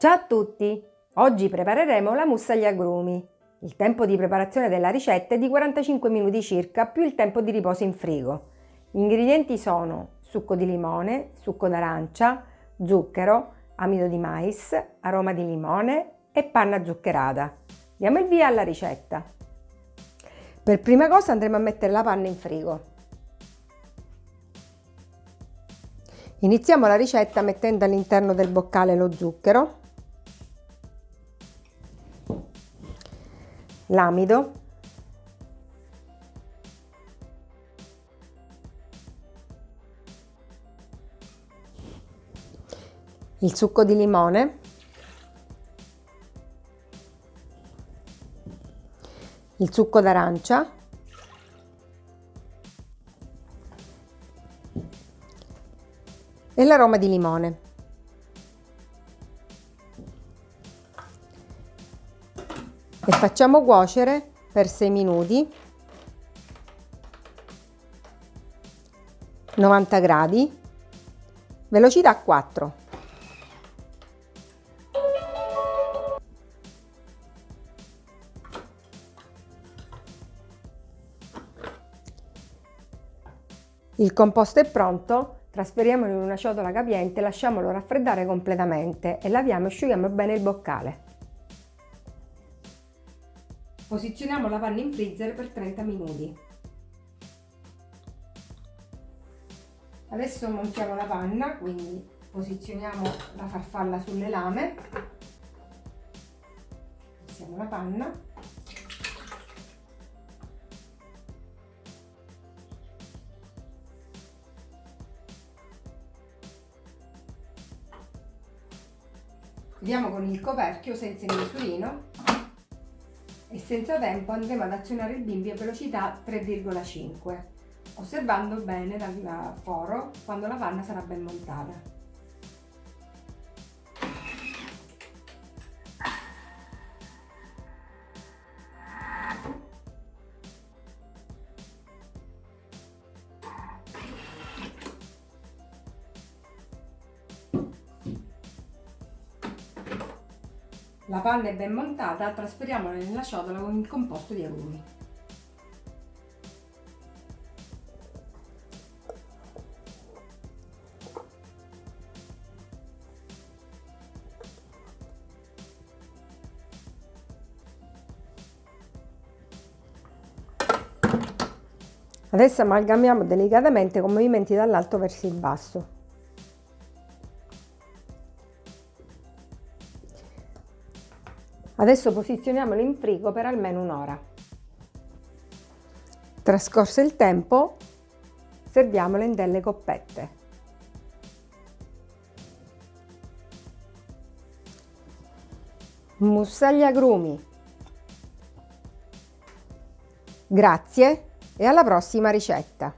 Ciao a tutti! Oggi prepareremo la mousse agli agrumi. Il tempo di preparazione della ricetta è di 45 minuti circa più il tempo di riposo in frigo. Gli ingredienti sono succo di limone, succo d'arancia, zucchero, amido di mais, aroma di limone e panna zuccherata. Diamo il via alla ricetta. Per prima cosa andremo a mettere la panna in frigo. Iniziamo la ricetta mettendo all'interno del boccale lo zucchero, l'amido, il succo di limone, il succo d'arancia, e l'aroma di limone. E facciamo cuocere per 6 minuti. 90 gradi. Velocità 4 il composto è pronto Trasferiamolo in una ciotola capiente, lasciamolo raffreddare completamente e laviamo e asciughiamo bene il boccale. Posizioniamo la panna in freezer per 30 minuti. Adesso montiamo la panna, quindi posizioniamo la farfalla sulle lame. Passiamo la panna Chiudiamo con il coperchio senza il misurino e senza tempo andremo ad azionare il bimbi a velocità 3,5 osservando bene dal foro quando la panna sarà ben montata. La panna è ben montata, trasferiamola nella ciotola con il composto di agrumi. Adesso amalgamiamo delicatamente con movimenti dall'alto verso il basso. Adesso posizioniamolo in frigo per almeno un'ora. Trascorso il tempo, serviamolo in delle coppette. Mousse agli agrumi. Grazie e alla prossima ricetta!